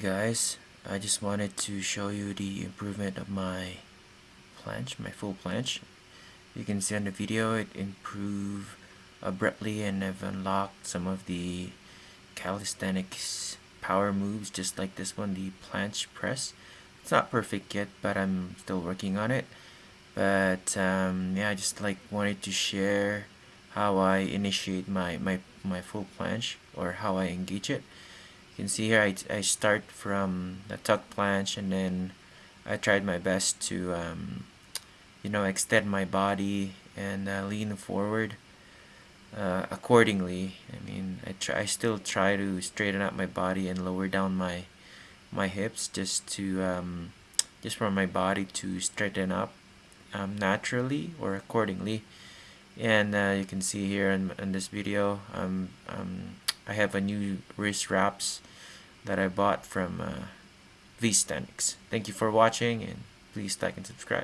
guys, I just wanted to show you the improvement of my planche, my full planche. You can see on the video it improved abruptly and I've unlocked some of the calisthenics power moves just like this one, the planche press. It's not perfect yet but I'm still working on it. But um, yeah, I just like wanted to share how I initiate my, my, my full planche or how I engage it can see here I, I start from the tuck planche and then I tried my best to um, you know extend my body and uh, lean forward uh, accordingly. I mean I try I still try to straighten out my body and lower down my my hips just to um, just for my body to straighten up um, naturally or accordingly. And uh, you can see here in, in this video um, um, I have a new wrist wraps that I bought from uh, Thank you for watching and please like and subscribe.